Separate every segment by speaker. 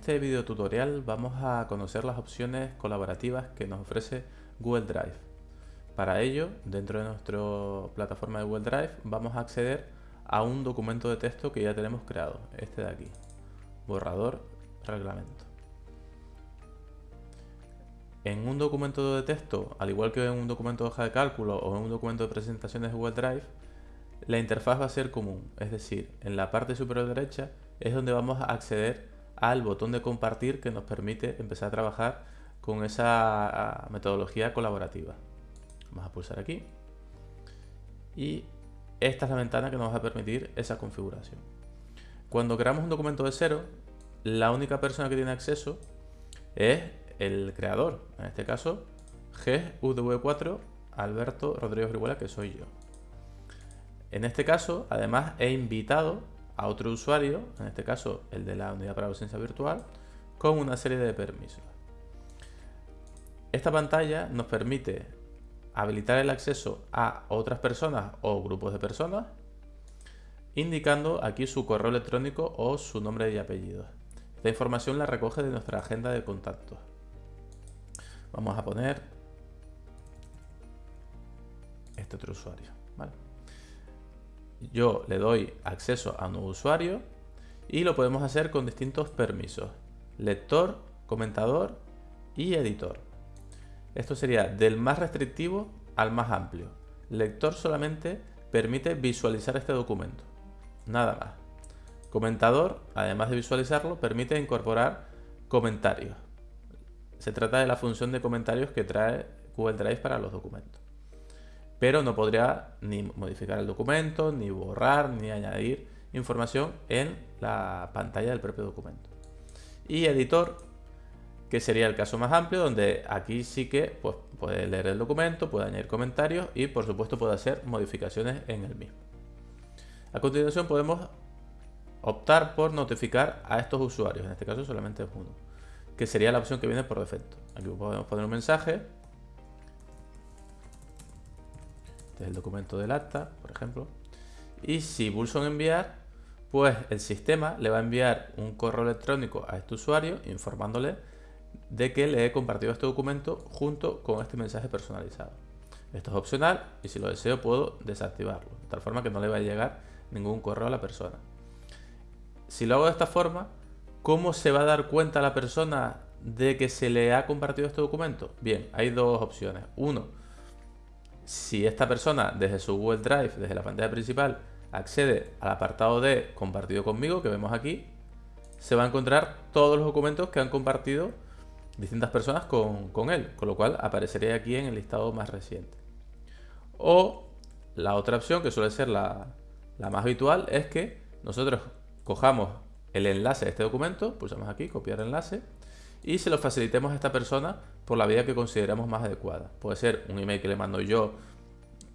Speaker 1: este video tutorial vamos a conocer las opciones colaborativas que nos ofrece Google Drive. Para ello, dentro de nuestra plataforma de Google Drive, vamos a acceder a un documento de texto que ya tenemos creado, este de aquí, borrador reglamento. En un documento de texto, al igual que en un documento de hoja de cálculo o en un documento de presentaciones de Google Drive, la interfaz va a ser común, es decir, en la parte superior derecha es donde vamos a acceder al botón de compartir que nos permite empezar a trabajar con esa metodología colaborativa. Vamos a pulsar aquí y esta es la ventana que nos va a permitir esa configuración. Cuando creamos un documento de cero, la única persona que tiene acceso es el creador, en este caso GV4 Alberto Rodríguez Orihuela, que soy yo. En este caso, además, he invitado a otro usuario, en este caso el de la unidad para la ausencia virtual, con una serie de permisos. Esta pantalla nos permite habilitar el acceso a otras personas o grupos de personas, indicando aquí su correo electrónico o su nombre y apellido. Esta información la recoge de nuestra agenda de contactos. Vamos a poner este otro usuario. ¿vale? Yo le doy acceso a nuevo usuario y lo podemos hacer con distintos permisos. Lector, comentador y editor. Esto sería del más restrictivo al más amplio. Lector solamente permite visualizar este documento. Nada más. Comentador, además de visualizarlo, permite incorporar comentarios. Se trata de la función de comentarios que trae Google Drive para los documentos pero no podría ni modificar el documento, ni borrar, ni añadir información en la pantalla del propio documento. Y editor, que sería el caso más amplio, donde aquí sí que pues, puede leer el documento, puede añadir comentarios y por supuesto puede hacer modificaciones en el mismo. A continuación podemos optar por notificar a estos usuarios, en este caso solamente es uno, que sería la opción que viene por defecto. Aquí podemos poner un mensaje El documento del acta, por ejemplo. Y si pulso en enviar, pues el sistema le va a enviar un correo electrónico a este usuario informándole de que le he compartido este documento junto con este mensaje personalizado. Esto es opcional y si lo deseo puedo desactivarlo, de tal forma que no le va a llegar ningún correo a la persona. Si lo hago de esta forma, ¿cómo se va a dar cuenta la persona de que se le ha compartido este documento? Bien, hay dos opciones. Uno, si esta persona desde su Google Drive, desde la pantalla principal, accede al apartado de compartido conmigo que vemos aquí, se va a encontrar todos los documentos que han compartido distintas personas con, él, con lo cual aparecería aquí en el listado más reciente. O la otra opción, que suele ser la, la más habitual, es que nosotros cojamos el enlace de este documento, pulsamos aquí, copiar enlace, y se lo facilitemos a esta persona por la vía que consideramos más adecuada. Puede ser un email que le mando yo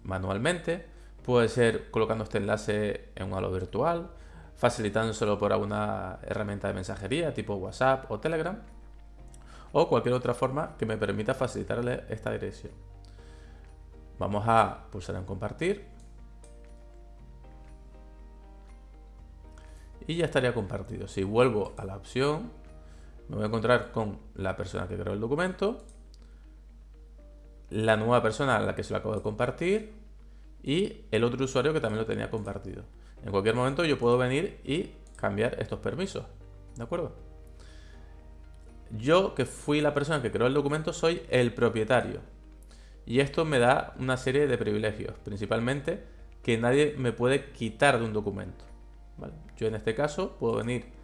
Speaker 1: manualmente, puede ser colocando este enlace en un halo virtual, facilitándoselo por alguna herramienta de mensajería tipo WhatsApp o Telegram, o cualquier otra forma que me permita facilitarle esta dirección. Vamos a pulsar en compartir. Y ya estaría compartido. Si vuelvo a la opción me voy a encontrar con la persona que creó el documento, la nueva persona a la que se lo acabo de compartir y el otro usuario que también lo tenía compartido. En cualquier momento yo puedo venir y cambiar estos permisos. ¿De acuerdo? Yo, que fui la persona que creó el documento, soy el propietario. Y esto me da una serie de privilegios, principalmente que nadie me puede quitar de un documento. Yo en este caso puedo venir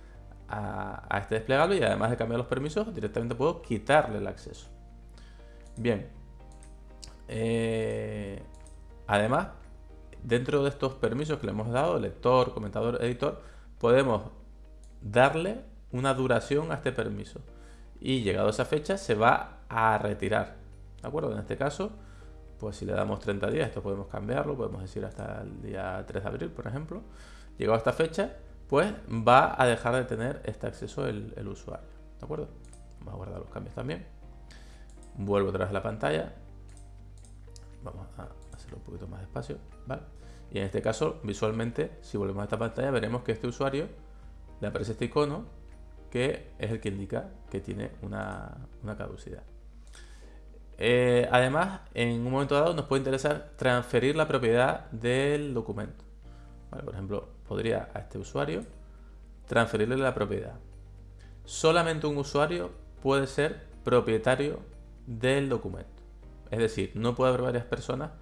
Speaker 1: a, este desplegable y además de cambiar los permisos, directamente puedo quitarle el acceso. Bien. Eh, además, dentro de estos permisos que le hemos dado, lector, comentador, editor, podemos darle una duración a este permiso. Y llegado a esa fecha se va a retirar. ¿De acuerdo? En este caso, pues si le damos 30 días, esto podemos cambiarlo, podemos decir hasta el día 3 de abril, por ejemplo. Llegado a esta fecha, pues va a dejar de tener este acceso el, usuario. ¿De acuerdo? Vamos a guardar los cambios también. Vuelvo vez a la pantalla. Vamos a hacerlo un poquito más despacio. ¿vale? Y en este caso, visualmente, si volvemos a esta pantalla, veremos que este usuario le aparece este icono que es el que indica que tiene una, caducidad. Eh, además, en un momento dado nos puede interesar transferir la propiedad del documento. por ejemplo, podría a este usuario transferirle la propiedad. Solamente un usuario puede ser propietario del documento. Es decir, no puede haber varias personas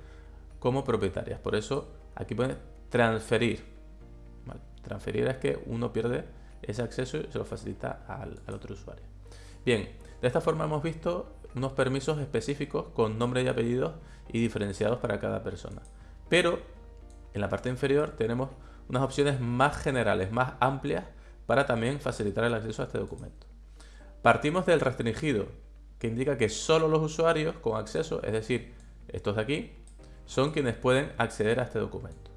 Speaker 1: como propietarias. Por eso aquí puede transferir. Transferir es que uno pierde ese acceso y se lo facilita al, otro usuario. Bien, de esta forma hemos visto unos permisos específicos con nombre y apellidos y diferenciados para cada persona. Pero en la parte inferior tenemos unas opciones más generales, más amplias para también facilitar el acceso a este documento. Partimos del restringido, que indica que solo los usuarios con acceso, es decir, estos de aquí, son quienes pueden acceder a este documento.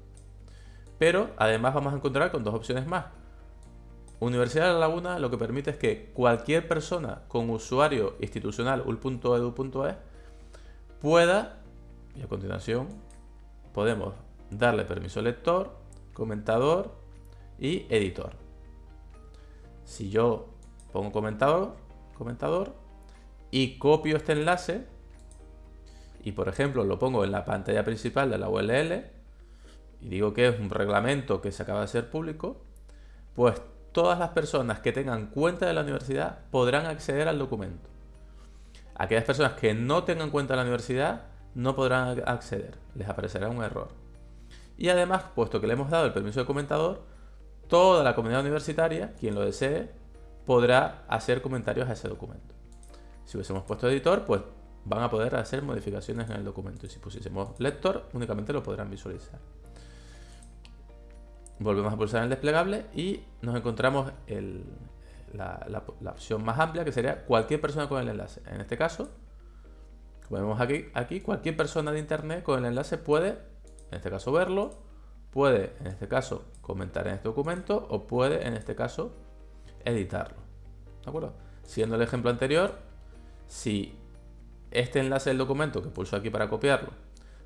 Speaker 1: Pero además vamos a encontrar con dos opciones más. Universidad de La Laguna lo que permite es que cualquier persona con usuario institucional ul.edu.es pueda, y a continuación podemos darle permiso lector, comentador y editor. Si yo pongo comentador, comentador y copio este enlace y por ejemplo lo pongo en la pantalla principal de la ULL y digo que es un reglamento que se acaba de hacer público, pues todas las personas que tengan cuenta de la universidad podrán acceder al documento. Aquellas personas que no tengan cuenta de la universidad no podrán acceder, les aparecerá un error. Y además, puesto que le hemos dado el permiso de comentador, toda la comunidad universitaria, quien lo desee, podrá hacer comentarios a ese documento. Si hubiésemos puesto editor, pues van a poder hacer modificaciones en el documento. Y si pusiésemos lector, únicamente lo podrán visualizar. Volvemos a pulsar en el desplegable y nos encontramos la, opción más amplia que sería cualquier persona con el enlace. En este caso, como vemos aquí, aquí, cualquier persona de internet con el enlace puede, en este caso, verlo, puede, en este caso, comentar en este documento o puede, en este caso, editarlo. ¿De acuerdo? Siguiendo el ejemplo anterior, si este enlace del documento que pulso aquí para copiarlo,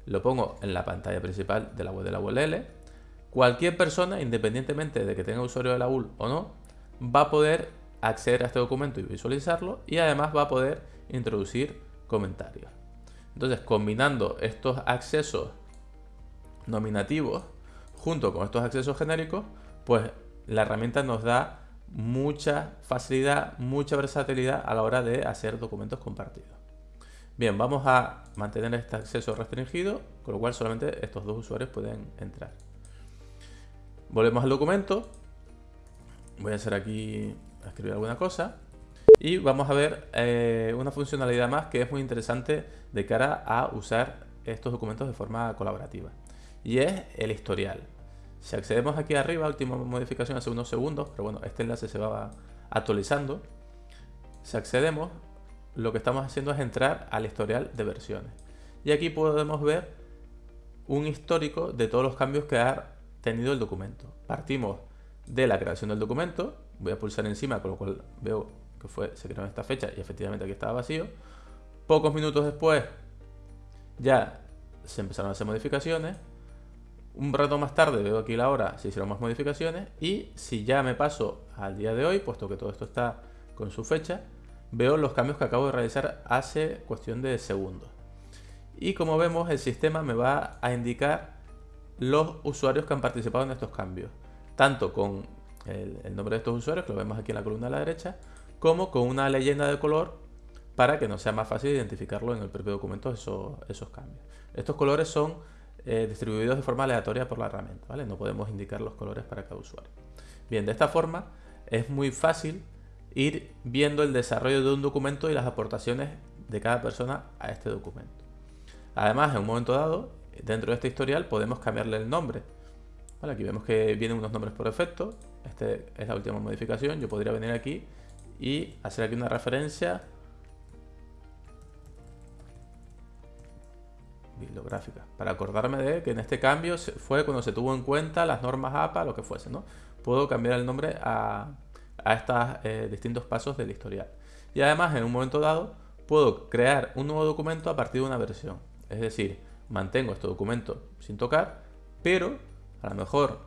Speaker 1: lo pongo en la pantalla principal de la web de la ULL, Cualquier persona, independientemente de que tenga usuario de la UL o no, va a poder acceder a este documento y visualizarlo y además va a poder introducir comentarios. Entonces, combinando estos accesos nominativos junto con estos accesos genéricos, pues la herramienta nos da mucha facilidad, mucha versatilidad a la hora de hacer documentos compartidos. Bien, vamos a mantener este acceso restringido, con lo cual solamente estos dos usuarios pueden entrar. Volvemos al documento. Voy a hacer aquí, a escribir alguna cosa. Y vamos a ver eh, una funcionalidad más que es muy interesante de cara a usar estos documentos de forma colaborativa. Y es el historial. Si accedemos aquí arriba, última modificación hace unos segundos, pero bueno, este enlace se va actualizando. Si accedemos, lo que estamos haciendo es entrar al historial de versiones. Y aquí podemos ver un histórico de todos los cambios que ha tenido el documento. Partimos de la creación del documento, voy a pulsar encima, con lo cual veo que fue, se creó en esta fecha y efectivamente aquí estaba vacío. Pocos minutos después ya se empezaron a hacer modificaciones. Un rato más tarde veo aquí la hora, se hicieron más modificaciones y si ya me paso al día de hoy, puesto que todo esto está con su fecha, veo los cambios que acabo de realizar hace cuestión de segundos. Y como vemos, el sistema me va a indicar los usuarios que han participado en estos cambios, tanto con el, nombre de estos usuarios, que lo vemos aquí en la columna a la derecha, como con una leyenda de color para que no sea más fácil identificarlo en el propio documento esos, esos cambios. Estos colores son eh, distribuidos de forma aleatoria por la herramienta, ¿vale? No podemos indicar los colores para cada usuario. Bien, de esta forma es muy fácil ir viendo el desarrollo de un documento y las aportaciones de cada persona a este documento. Además, en un momento dado, dentro de este historial podemos cambiarle el nombre. aquí vemos que vienen unos nombres por defecto. Este es la última modificación. Yo podría venir aquí y hacer aquí una referencia bibliográfica para acordarme de que en este cambio fue cuando se tuvo en cuenta las normas APA, lo que fuese, ¿no? Puedo cambiar el nombre a, estos eh, distintos pasos del historial. Y además, en un momento dado, puedo crear un nuevo documento a partir de una versión. Es decir, mantengo este documento sin tocar, pero a lo mejor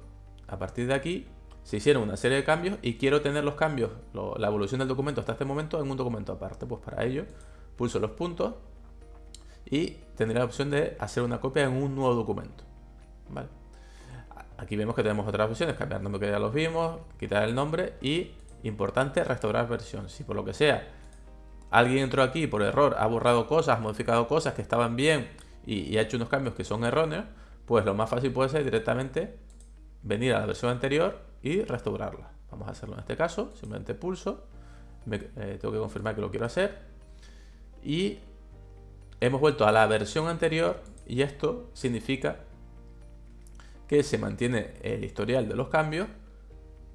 Speaker 1: a partir de aquí se hicieron una serie de cambios y quiero tener los cambios, la evolución del documento hasta este momento en un documento aparte. Pues para ello pulso los puntos y tendré la opción de hacer una copia en un nuevo documento. Aquí vemos que tenemos otras opciones, cambiar nombre que ya los vimos, quitar el nombre y, importante, restaurar versión. Si por lo que sea alguien entró aquí por error, ha borrado cosas, modificado cosas que estaban bien y, ha hecho unos cambios que son erróneos, pues lo más fácil puede ser directamente venir a la versión anterior y restaurarla. Vamos a hacerlo en este caso, simplemente pulso, eh, tengo que confirmar que lo quiero hacer y hemos vuelto a la versión anterior y esto significa que se mantiene el historial de los cambios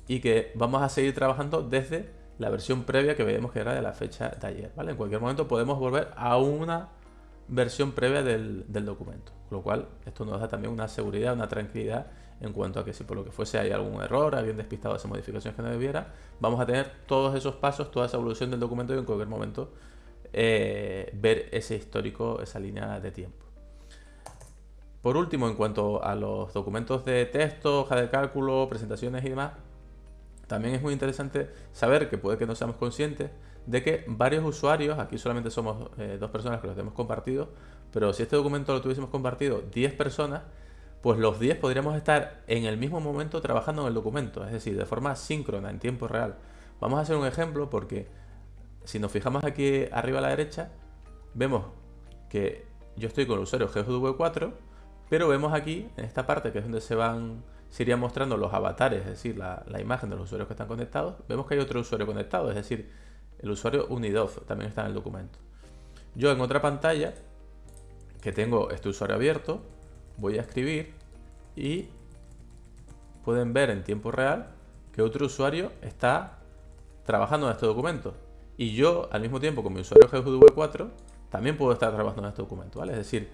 Speaker 1: y que vamos a seguir trabajando desde la versión previa que veíamos que era de la fecha de ayer. En cualquier momento podemos volver a una versión previa del, documento. Con lo cual, esto nos da también una seguridad, una tranquilidad en cuanto a que si por lo que fuese hay algún error, alguien despistado esas modificaciones que no debiera, vamos a tener todos esos pasos, toda esa evolución del documento y en cualquier momento eh, ver ese histórico, esa línea de tiempo. Por último, en cuanto a los documentos de texto, hoja de cálculo, presentaciones y demás, también es muy interesante saber que puede que no seamos conscientes de que varios usuarios, aquí solamente somos eh, dos personas que los hemos compartido, pero si este documento lo tuviésemos compartido 10 personas, pues los 10 podríamos estar en el mismo momento trabajando en el documento, es decir, de forma síncrona, en tiempo real. Vamos a hacer un ejemplo porque si nos fijamos aquí arriba a la derecha, vemos que yo estoy con el usuario GW4, pero vemos aquí, en esta parte que es donde se van irían mostrando los avatares, es decir, la, imagen de los usuarios que están conectados, vemos que hay otro usuario conectado, es decir, el usuario Unidof también está en el documento. Yo en otra pantalla, que tengo este usuario abierto, voy a escribir y pueden ver en tiempo real que otro usuario está trabajando en este documento. Y yo, al mismo tiempo, con mi usuario GW4, también puedo estar trabajando en este documento. Es decir,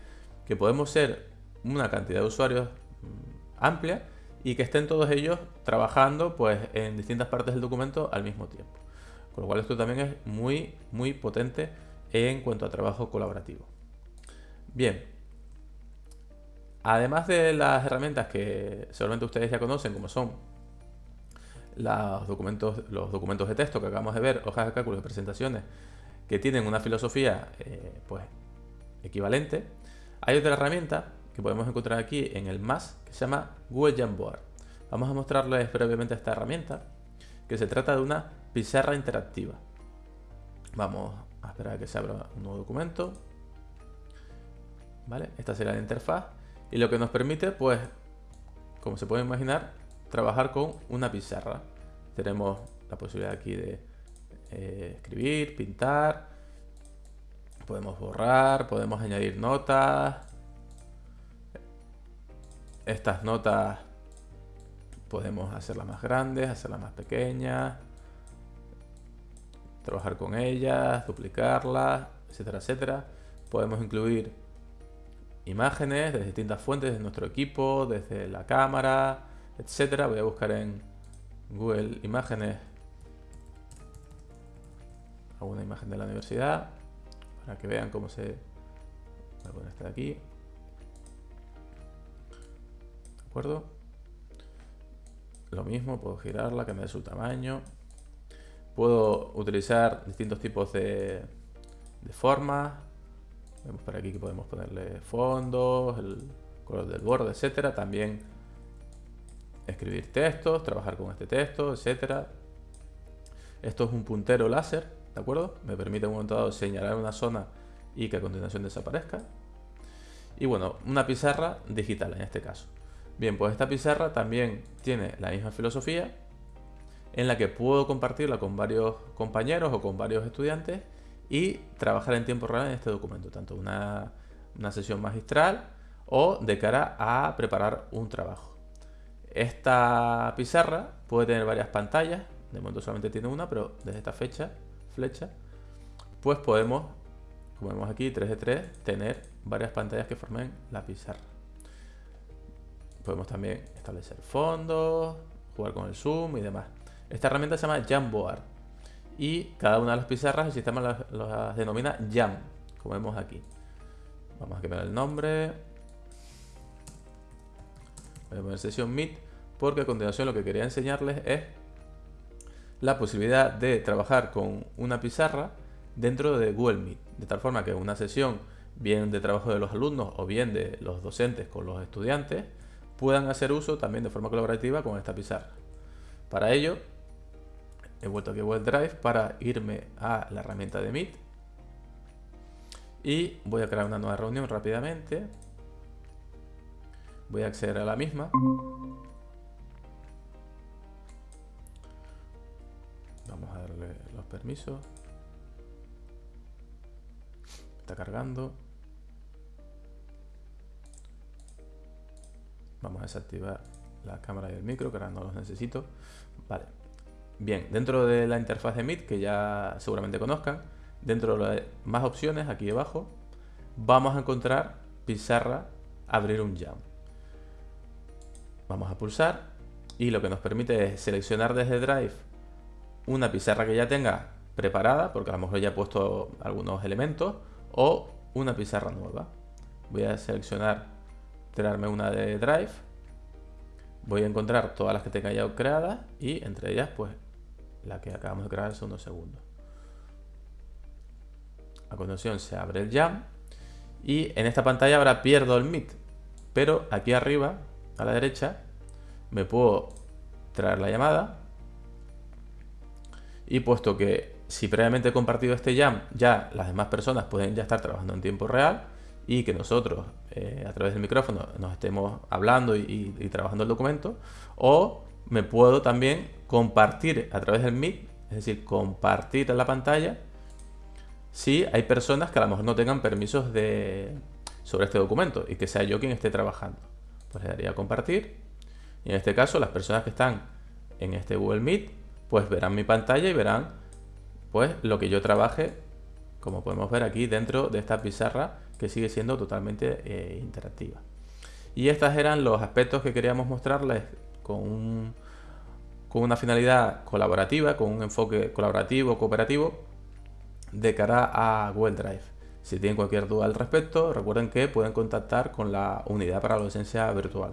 Speaker 1: que podemos ser una cantidad de usuarios mm, amplia y que estén todos ellos trabajando pues, en distintas partes del documento al mismo tiempo. Con lo cual esto también es muy, muy potente en cuanto a trabajo colaborativo. Bien, además de las herramientas que seguramente ustedes ya conocen, como son los documentos, los documentos de texto que acabamos de ver, hojas de cálculo y presentaciones, que tienen una filosofía eh, pues, equivalente, hay otra herramienta que podemos encontrar aquí en el más, que se llama Google Jamboard. Vamos a mostrarles brevemente esta herramienta, que se trata de una pizarra interactiva. Vamos a esperar a que se abra un nuevo documento. ¿Vale? Esta será la interfaz. Y lo que nos permite, pues, como se puede imaginar, trabajar con una pizarra. Tenemos la posibilidad aquí de eh, escribir, pintar, podemos borrar, podemos añadir notas, estas notas podemos hacerlas más grandes, hacerlas más pequeñas, trabajar con ellas, duplicarlas, etcétera, etcétera. Podemos incluir imágenes de distintas fuentes de nuestro equipo, desde la cámara, etcétera. Voy a buscar en Google Imágenes alguna imagen de la universidad para que vean cómo se... Voy a poner esta de aquí. acuerdo? Lo mismo, puedo girarla, cambiar su tamaño. Puedo utilizar distintos tipos de, de formas. Vemos por aquí que podemos ponerle fondos, el color del borde, etcétera. También escribir textos, trabajar con este texto, etcétera. Esto es un puntero láser, ¿de acuerdo? Me permite en un momento dado señalar una zona y que a continuación desaparezca. Y bueno, una pizarra digital en este caso. Bien, pues esta pizarra también tiene la misma filosofía en la que puedo compartirla con varios compañeros o con varios estudiantes y trabajar en tiempo real en este documento, tanto una, una sesión magistral o de cara a preparar un trabajo. Esta pizarra puede tener varias pantallas, de momento solamente tiene una, pero desde esta fecha, flecha, pues podemos, como vemos aquí, 3 de 3, tener varias pantallas que formen la pizarra. Podemos también establecer fondos, jugar con el zoom y demás. Esta herramienta se llama Jamboard. Y cada una de las pizarras el sistema las, denomina Jam, como vemos aquí. Vamos a cambiar el nombre. Voy a poner sesión Meet porque a continuación lo que quería enseñarles es la posibilidad de trabajar con una pizarra dentro de Google Meet, de tal forma que una sesión bien de trabajo de los alumnos o bien de los docentes con los estudiantes puedan hacer uso también de forma colaborativa con esta pizarra. Para ello, he vuelto aquí a Google Drive para irme a la herramienta de Meet y voy a crear una nueva reunión rápidamente. Voy a acceder a la misma. Vamos a darle los permisos. Está cargando. Vamos a desactivar la cámara y el micro, que ahora no los necesito. Vale. Bien, dentro de la interfaz de Meet, que ya seguramente conozcan, dentro de más opciones, aquí abajo, vamos a encontrar pizarra, abrir un jam. Vamos a pulsar y lo que nos permite es seleccionar desde Drive una pizarra que ya tenga preparada, porque a lo mejor ya he puesto algunos elementos, o una pizarra nueva. Voy a seleccionar, crearme una de Drive. Voy a encontrar todas las que tenga ya creadas y entre ellas, pues, la que acabamos de crear hace unos segundos. A continuación se abre el Jam y en esta pantalla ahora pierdo el Meet. Pero aquí arriba, a la derecha, me puedo traer la llamada. Y puesto que si previamente he compartido este jam, ya las demás personas pueden ya estar trabajando en tiempo real y que nosotros eh, a través del micrófono nos estemos hablando y, trabajando el documento, o me puedo también compartir a través del Meet, es decir, compartir la pantalla si hay personas que a lo mejor no tengan permisos de, sobre este documento y que sea yo quien esté trabajando. Pues le daría a compartir y en este caso las personas que están en este Google Meet pues verán mi pantalla y verán pues lo que yo trabaje como podemos ver aquí dentro de esta pizarra que sigue siendo totalmente eh, interactiva. Y estos eran los aspectos que queríamos mostrarles con, con una finalidad colaborativa, con un enfoque colaborativo, cooperativo, de cara a Google Drive. Si tienen cualquier duda al respecto, recuerden que pueden contactar con la unidad para la docencia virtual.